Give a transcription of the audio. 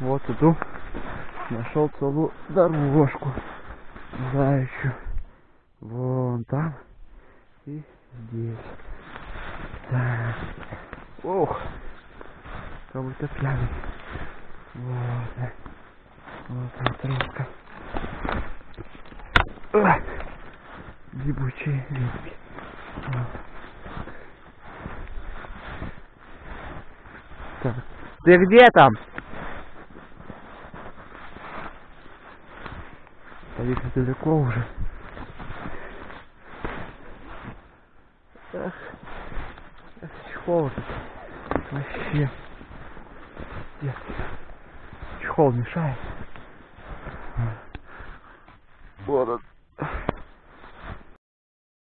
Вот иду. Нашел целую дорожку. Знающую. Вон там. И здесь. Так. Ох. Как будто пьяный. Вот. да. Вот тропка. Ах. Гибучие ветки. Вот. Так. Ты где там? Стоит далеко уже. Эх, эх, чехол этот. Вообще. Нет. Чехол мешает. Вот он.